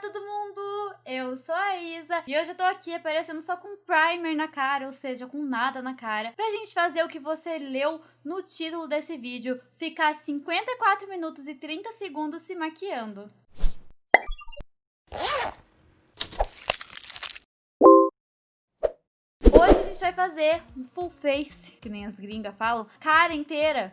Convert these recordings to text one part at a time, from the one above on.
todo mundo! Eu sou a Isa e hoje eu tô aqui aparecendo só com primer na cara, ou seja, com nada na cara, pra gente fazer o que você leu no título desse vídeo, ficar 54 minutos e 30 segundos se maquiando. Hoje a gente vai fazer um full face, que nem as gringas falam, cara inteira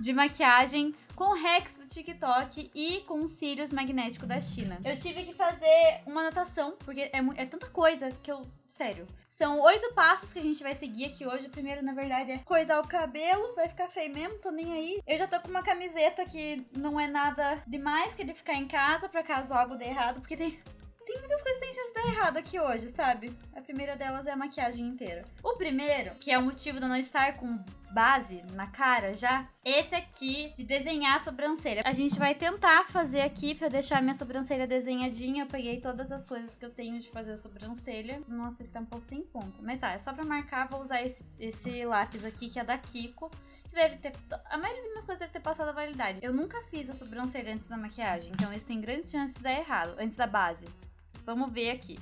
de maquiagem com Rex do TikTok e com cílios magnético da China. Eu tive que fazer uma anotação, porque é, é, tanta coisa que eu... Sério. São oito passos que a gente vai seguir aqui hoje. O primeiro, na verdade, é coisar o cabelo. Vai ficar feio mesmo, tô nem aí. Eu já tô com uma camiseta que não é nada demais, que ele ficar em casa, pra caso algo dê errado, porque tem tem muitas coisas que tem chance de dar errado aqui hoje, sabe? A primeira delas é a maquiagem inteira. O primeiro, que é o motivo de eu não estar com base na cara já, esse aqui de desenhar a sobrancelha. A gente vai tentar fazer aqui pra deixar minha sobrancelha desenhadinha. Eu peguei todas as coisas que eu tenho de fazer a sobrancelha. Nossa, ele tá um pouco sem ponta. Mas tá, é só pra marcar, vou usar esse, esse lápis aqui, que é da Kiko deve ter. A maioria das minhas coisas deve ter passado a validade. Eu nunca fiz a sobrancelha antes da maquiagem, então isso tem grandes chances de dar errado, antes da base. Vamos ver aqui.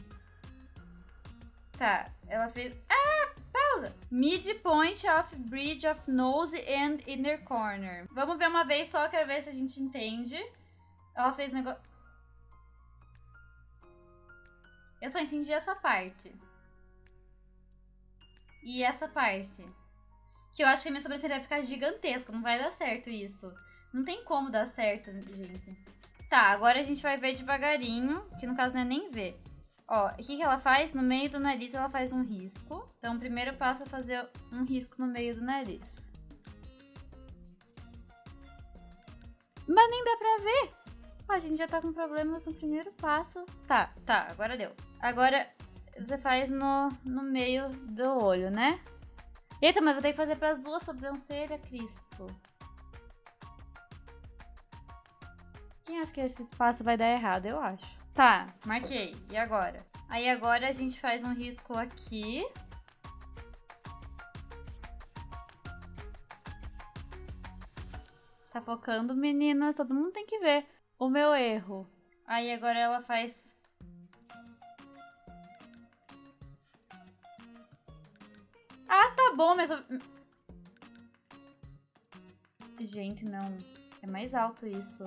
Tá, ela fez... Ah, pausa! Midpoint of bridge of nose and inner corner. Vamos ver uma vez só, quero ver se a gente entende. Ela fez negócio... Eu só entendi essa parte. E essa parte. Que eu acho que a minha sobrancelha vai ficar gigantesca. Não vai dar certo isso. Não tem como dar certo, gente. Tá, agora a gente vai ver devagarinho, que no caso não é nem ver. Ó, o que, que ela faz? No meio do nariz ela faz um risco. Então, primeiro passo é fazer um risco no meio do nariz. Mas nem dá pra ver. A gente já tá com problemas no primeiro passo. Tá, tá, agora deu. Agora você faz no, no meio do olho, né? Eita, mas vou ter que fazer pras duas sobrancelhas, Cristo. Quem acha que esse passo vai dar errado? Eu acho. Tá, marquei. E agora? Aí agora a gente faz um risco aqui. Tá focando, meninas. Todo mundo tem que ver o meu erro. Aí agora ela faz... Ah, tá bom, mas... Gente, não. É mais alto isso.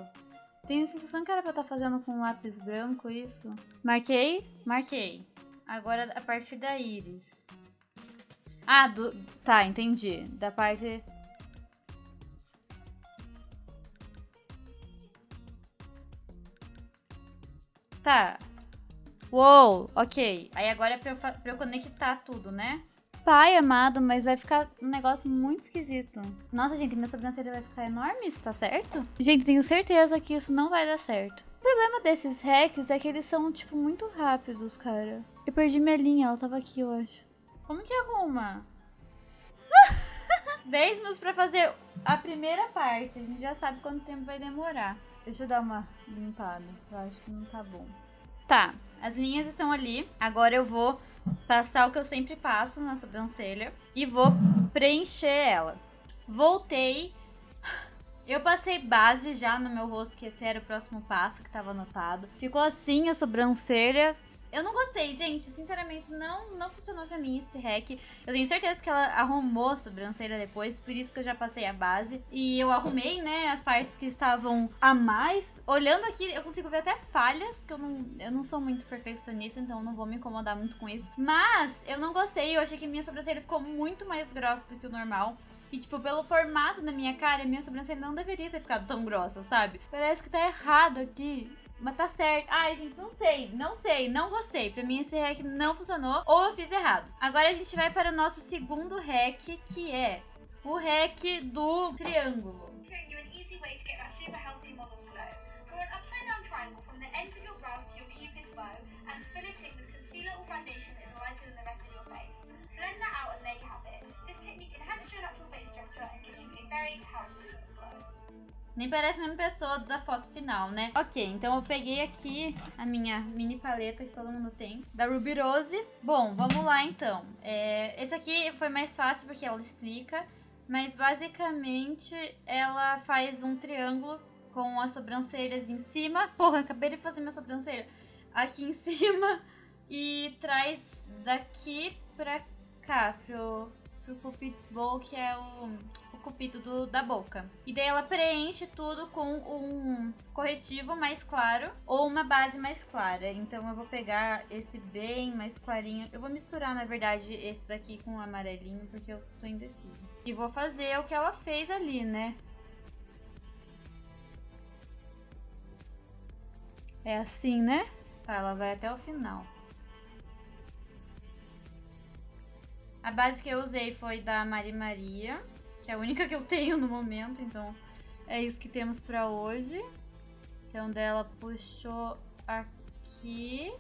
Tenho a sensação que era pra estar tá fazendo com lápis branco isso. Marquei? Marquei. Agora a partir da íris. Ah, do... tá, entendi. Da parte... Tá. Uou, ok. Aí agora é pra eu, pra eu conectar tudo, né? Pai amado, mas vai ficar um negócio muito esquisito. Nossa, gente, minha sobrancelha vai ficar enorme, isso tá certo? Gente, tenho certeza que isso não vai dar certo. O problema desses hacks é que eles são, tipo, muito rápidos, cara. Eu perdi minha linha, ela tava aqui, eu acho. Como que arruma? 10 minutos pra fazer a primeira parte. A gente já sabe quanto tempo vai demorar. Deixa eu dar uma limpada. Eu acho que não tá bom. Tá, as linhas estão ali. Agora eu vou passar o que eu sempre passo na sobrancelha e vou preencher ela. Voltei. Eu passei base já no meu rosto, que esse era o próximo passo que estava anotado. Ficou assim a sobrancelha. Eu não gostei, gente. Sinceramente, não, não funcionou pra mim esse hack. Eu tenho certeza que ela arrumou a sobrancelha depois, por isso que eu já passei a base. E eu arrumei, né, as partes que estavam a mais. Olhando aqui, eu consigo ver até falhas, que eu não, eu não sou muito perfeccionista, então não vou me incomodar muito com isso. Mas eu não gostei, eu achei que minha sobrancelha ficou muito mais grossa do que o normal. E, tipo, pelo formato da minha cara, minha sobrancelha não deveria ter ficado tão grossa, sabe? Parece que tá errado aqui. Mas tá certo. Ai, gente, não sei. Não sei. Não gostei. Pra mim esse hack não funcionou. Ou eu fiz errado. Agora a gente vai para o nosso segundo hack, que é o hack do triângulo. Nem parece a mesma pessoa da foto final, né? Ok, então eu peguei aqui a minha mini paleta que todo mundo tem, da Ruby Rose. Bom, vamos lá então. É, esse aqui foi mais fácil porque ela explica, mas basicamente ela faz um triângulo com as sobrancelhas em cima. Porra, acabei de fazer minha sobrancelha. aqui em cima e traz daqui pra cá, pro, pro Cupid's Bowl, que é o cupido do, da boca. E daí ela preenche tudo com um corretivo mais claro ou uma base mais clara. Então eu vou pegar esse bem mais clarinho. Eu vou misturar, na verdade, esse daqui com o amarelinho, porque eu tô indecisa. E vou fazer o que ela fez ali, né? É assim, né? Tá, ela vai até o final. A base que eu usei foi da Mari Maria, que é a única que eu tenho no momento, então é isso que temos pra hoje. Então dela puxou aqui.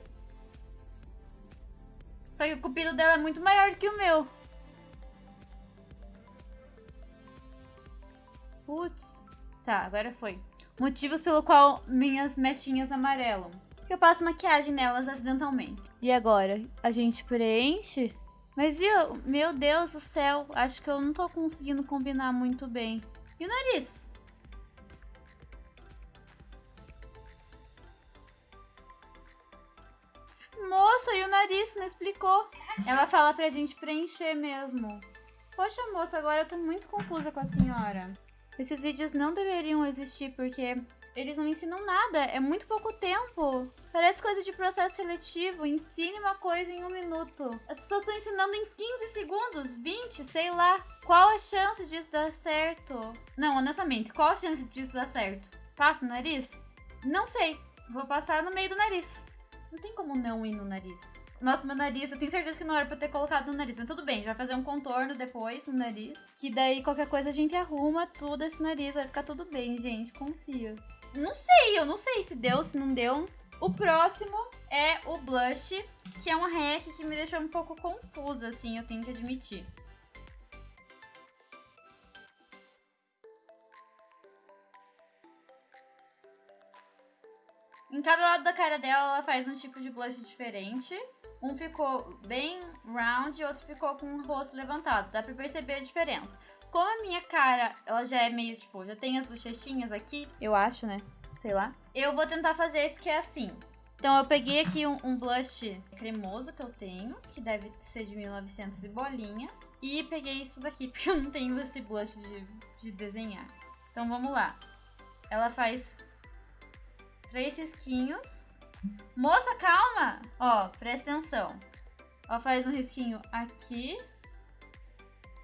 Só que o cupido dela é muito maior que o meu. Putz. Tá, agora foi. Motivos pelo qual minhas mechinhas amarelam. Eu passo maquiagem nelas acidentalmente. E agora? A gente preenche? Mas eu, meu Deus do céu, acho que eu não tô conseguindo combinar muito bem. E o nariz? Moça, e o nariz? Não explicou. Ela fala pra gente preencher mesmo. Poxa, moça, agora eu tô muito confusa com a senhora. Esses vídeos não deveriam existir porque eles não ensinam nada, é muito pouco tempo. Parece coisa de processo seletivo, ensine uma coisa em um minuto. As pessoas estão ensinando em 15 segundos, 20, sei lá. Qual a chance disso dar certo? Não, honestamente, qual a chance disso dar certo? Passa no nariz? Não sei. Vou passar no meio do nariz. Não tem como não ir no nariz. Nossa, meu nariz, eu tenho certeza que não era pra ter colocado no nariz. Mas tudo bem, vai fazer um contorno depois no nariz. Que daí qualquer coisa a gente arruma tudo esse nariz. Vai ficar tudo bem, gente. Confia. Não sei, eu não sei se deu, se não deu. O próximo é o blush, que é uma hack que me deixou um pouco confusa, assim, eu tenho que admitir. Em cada lado da cara dela, ela faz um tipo de blush diferente. Um ficou bem round e outro ficou com o rosto levantado. Dá pra perceber a diferença. Como a minha cara, ela já é meio, tipo, já tem as bochechinhas aqui, eu acho, né? Sei lá. Eu vou tentar fazer esse que é assim. Então eu peguei aqui um, um blush cremoso que eu tenho, que deve ser de 1900 e bolinha. E peguei isso daqui, porque eu não tenho esse blush de, de desenhar. Então vamos lá. Ela faz três risquinhos. Moça, calma! Ó, presta atenção. Ela faz um risquinho aqui,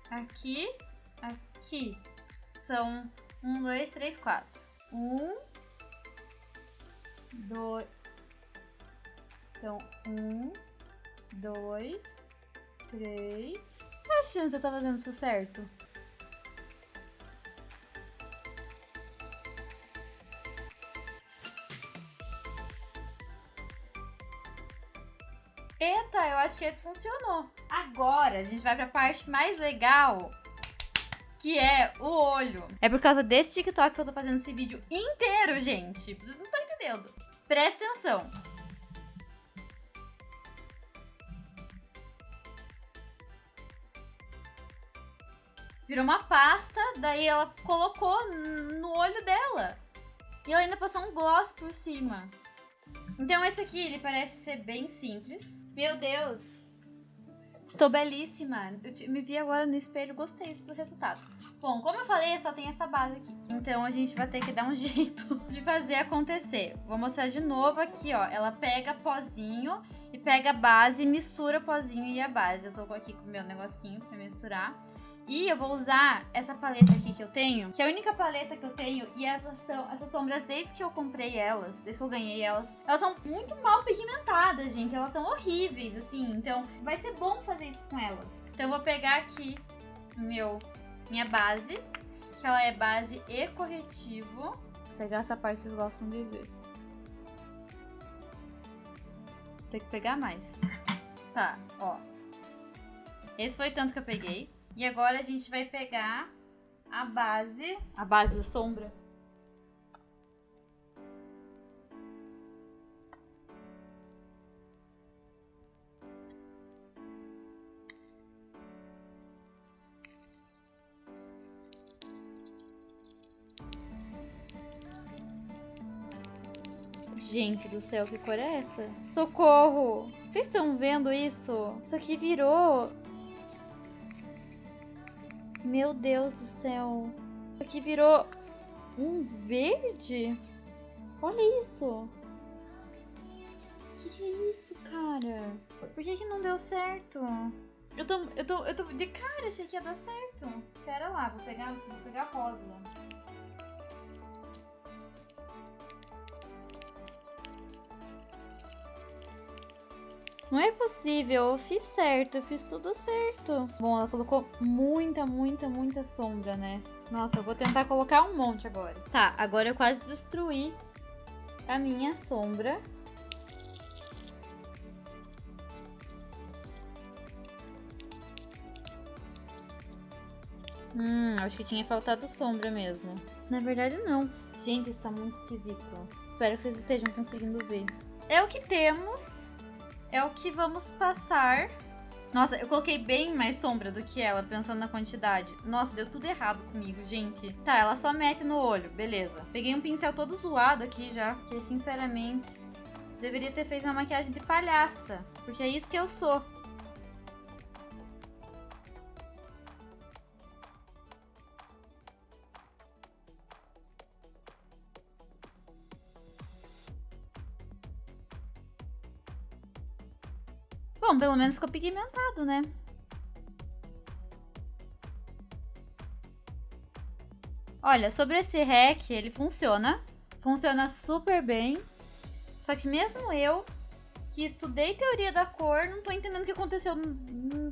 aqui aqui são um, dois, três, quatro. Um, dois. Então, um, dois, três. Qual a chance eu tô fazendo isso certo? Eita, eu acho que esse funcionou. Agora, a gente vai pra parte mais legal, que é o olho. É por causa desse TikTok que eu tô fazendo esse vídeo inteiro, gente. Vocês não estão entendendo. Presta atenção. Virou uma pasta, daí ela colocou no olho dela. E ela ainda passou um gloss por cima. Então esse aqui, ele parece ser bem simples. Meu Deus, Estou belíssima. Eu me vi agora no espelho, gostei do resultado. Bom, como eu falei, só tem essa base aqui. Então a gente vai ter que dar um jeito de fazer acontecer. Vou mostrar de novo aqui, ó. Ela pega pozinho e pega a base e mistura pozinho e a base. Eu tô aqui com o meu negocinho pra misturar. E eu vou usar essa paleta aqui que eu tenho, que é a única paleta que eu tenho. E essas são essas sombras, desde que eu comprei elas, desde que eu ganhei elas, elas são muito mal pigmentadas, gente. Elas são horríveis, assim. Então vai ser bom fazer isso com elas. Então eu vou pegar aqui meu, minha base, que ela é base e corretivo. Você essa parte vocês gostam de ver. Tem que pegar mais. Tá, ó. Esse foi tanto que eu peguei. E agora a gente vai pegar a base, a base da sombra. Gente do céu, que cor é essa? Socorro! Vocês estão vendo isso? Isso aqui virou... Meu Deus do céu. Aqui virou um verde? Olha isso. Que que é isso, cara? Por que que não deu certo? Eu tô, eu tô, eu tô de cara, achei que ia dar certo. Pera lá, vou pegar, vou pegar rosa. Não é possível, eu fiz certo, eu fiz tudo certo. Bom, ela colocou muita, muita, muita sombra, né? Nossa, eu vou tentar colocar um monte agora. Tá, agora eu quase destruí a minha sombra. Hum, acho que tinha faltado sombra mesmo. Na verdade, não. Gente, isso tá muito esquisito. Espero que vocês estejam conseguindo ver. É o que temos é o que vamos passar. Nossa, eu coloquei bem mais sombra do que ela, pensando na quantidade. Nossa, deu tudo errado comigo, gente. Tá, ela só mete no olho, beleza. Peguei um pincel todo zoado aqui já, que sinceramente deveria ter feito uma maquiagem de palhaça, porque é isso que eu sou. Bom, pelo menos ficou pigmentado, né? Olha, sobre esse REC, ele funciona. Funciona super bem. Só que mesmo eu que estudei teoria da cor, não tô entendendo o que aconteceu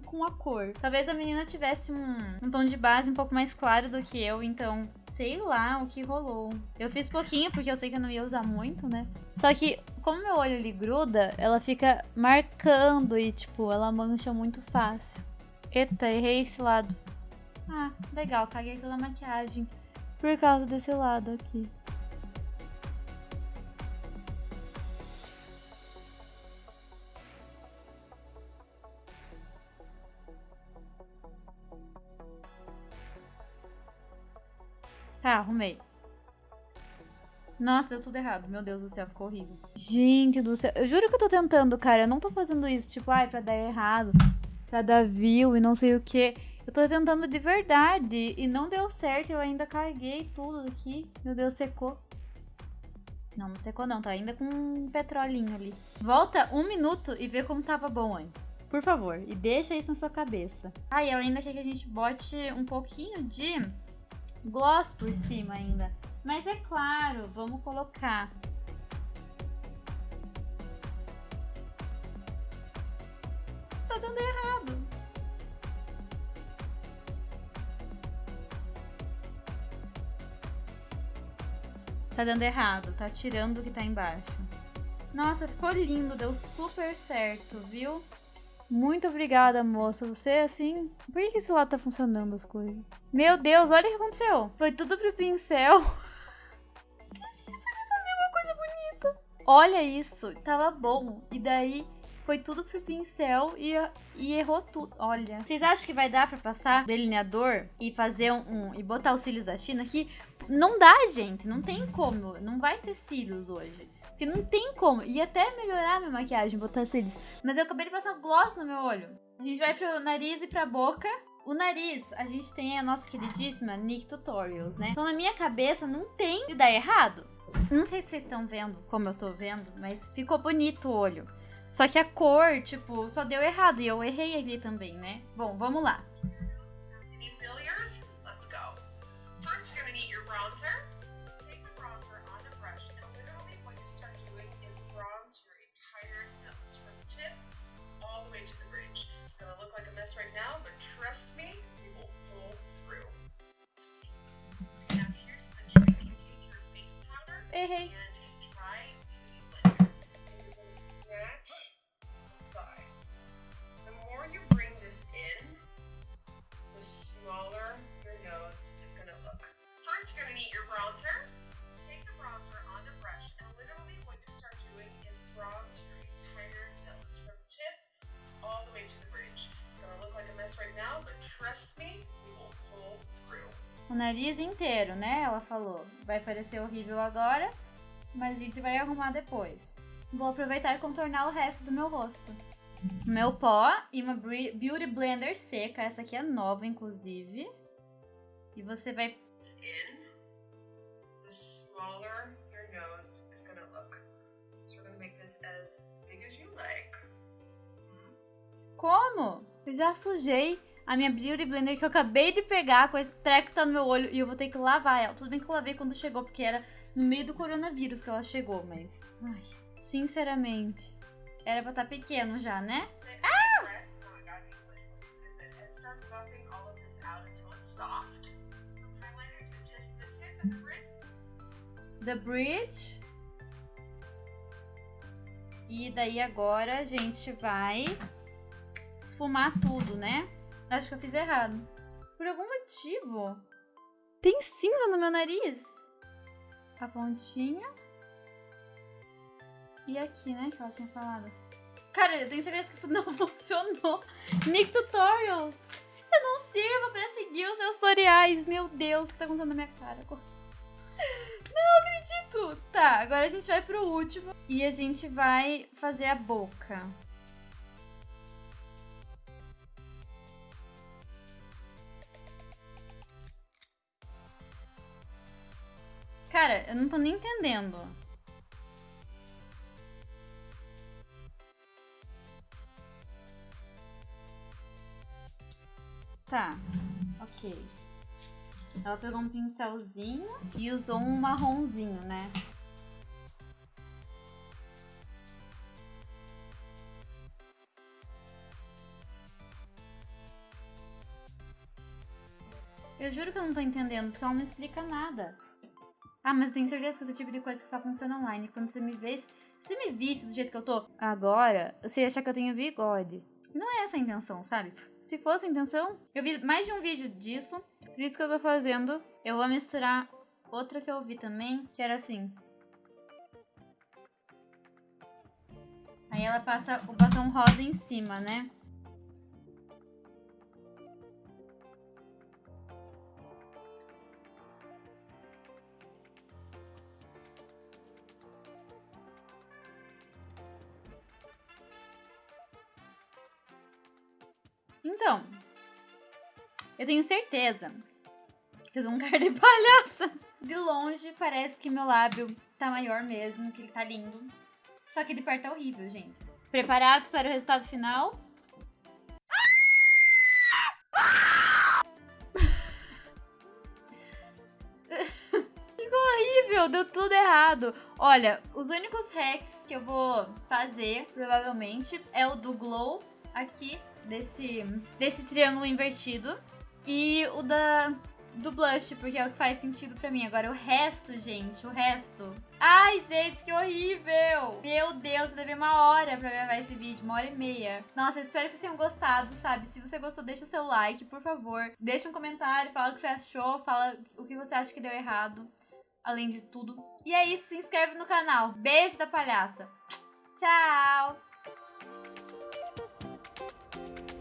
com a cor. Talvez a menina tivesse um, um, tom de base um pouco mais claro do que eu, então sei lá o que rolou. Eu fiz pouquinho, porque eu sei que eu não ia usar muito, né? Só que, como meu olho ele gruda, ela fica marcando e, tipo, ela mancha muito fácil. Eita, errei esse lado. Ah, legal, caguei toda a maquiagem por causa desse lado aqui. Tá, arrumei. Nossa, deu tudo errado. Meu Deus do céu, ficou horrível. Gente do céu. Eu juro que eu tô tentando, cara. Eu não tô fazendo isso, tipo, ai, pra dar errado. Pra dar view e não sei o que. Eu tô tentando de verdade. E não deu certo. Eu ainda carreguei tudo aqui. Meu Deus, secou. Não, não secou não. Tá ainda com um petrolinho ali. Volta um minuto e vê como tava bom antes. Por favor. E deixa isso na sua cabeça. Ah, e ela ainda quer que a gente bote um pouquinho de gloss por cima ainda. Mas é claro, vamos colocar. Tá dando errado. Tá dando errado, tá tirando o que tá embaixo. Nossa, ficou lindo, deu super certo, viu? Muito obrigada, moça. Você, assim... Por que esse lado tá funcionando as coisas? Meu Deus, olha o que aconteceu. Foi tudo pro pincel. Olha isso, tava bom. E daí foi tudo pro pincel e, e errou tudo. Olha. Vocês acham que vai dar pra passar delineador e fazer um, um, e botar os cílios da China aqui? Não dá, gente. Não tem como. Não vai ter cílios hoje. Porque não tem como. Ia até melhorar minha maquiagem, botar cílios. Mas eu acabei de passar gloss no meu olho. A gente vai pro nariz e pra boca. O nariz, a gente tem a nossa queridíssima Nick Tutorials, né? Então na minha cabeça não tem de dar errado. Não sei se vocês estão vendo como eu tô vendo, mas ficou bonito o olho. Só que a cor, tipo, só deu errado. E eu errei ali também, né? Bom, vamos lá. Let's go. First, you're gonna need bronzer. Hey, hey. O nariz inteiro, né? Ela falou. Vai parecer horrível agora, mas a gente vai arrumar depois. Vou aproveitar e contornar o resto do meu rosto. Meu pó e uma Beauty Blender seca. Essa aqui é nova, inclusive. E você vai... The smaller your nose is gonna look. So we're gonna make this as big as you like. Como? Eu já sujei a minha Beauty Blender que eu acabei de pegar com esse treco tá no meu olho e eu vou ter que lavar ela. Tudo bem que eu lavei quando chegou, porque era no meio do coronavírus que ela chegou, mas... Ai, sinceramente, era pra estar tá pequeno já, né? Ah! The Bridge. E daí agora a gente vai esfumar tudo, né? Acho que eu fiz errado. Por algum motivo. Tem cinza no meu nariz. A pontinha. E aqui, né? Que ela tinha falado. Cara, eu tenho certeza que isso não funcionou. Nick Tutorials. Eu não sirvo pra seguir os seus tutoriais. Meu Deus, o que tá acontecendo na minha cara? Não acredito. Tá, agora a gente vai pro último. E a gente vai fazer a boca. Cara, eu não tô nem entendendo. Tá, ok. Ela pegou um pincelzinho e usou um marronzinho, né? Eu juro que eu não tô entendendo, porque ela não explica nada. Ah, mas eu tenho certeza que esse tipo de coisa que só funciona online. Quando você me vê, se você me visse do jeito que eu tô agora, você ia achar que eu tenho bigode. Não é essa a intenção, sabe? Se fosse a intenção, eu vi mais de um vídeo disso, por isso que eu tô fazendo. Eu vou misturar outra que eu vi também, que era assim. Aí ela passa o batom rosa em cima, né? Então, eu tenho certeza que eu sou um cara de palhaça. De longe, parece que meu lábio tá maior mesmo, que ele tá lindo. Só que de perto é horrível, gente. Preparados para o resultado final? Ficou horrível, deu tudo errado. Olha, os únicos hacks que eu vou fazer, provavelmente, é o do Glow aqui desse, desse triângulo invertido. E o da do blush, porque é o que faz sentido pra mim. Agora, o resto, gente, o resto... Ai, gente, que horrível! Meu Deus, eu levei uma hora pra gravar esse vídeo, uma hora e meia. Nossa, espero que vocês tenham gostado, sabe? Se você gostou, deixa o seu like, por favor. Deixa um comentário, fala o que você achou, fala o que você acha que deu errado, além de tudo. E é isso, se inscreve no canal. Beijo da palhaça. Tchau! Música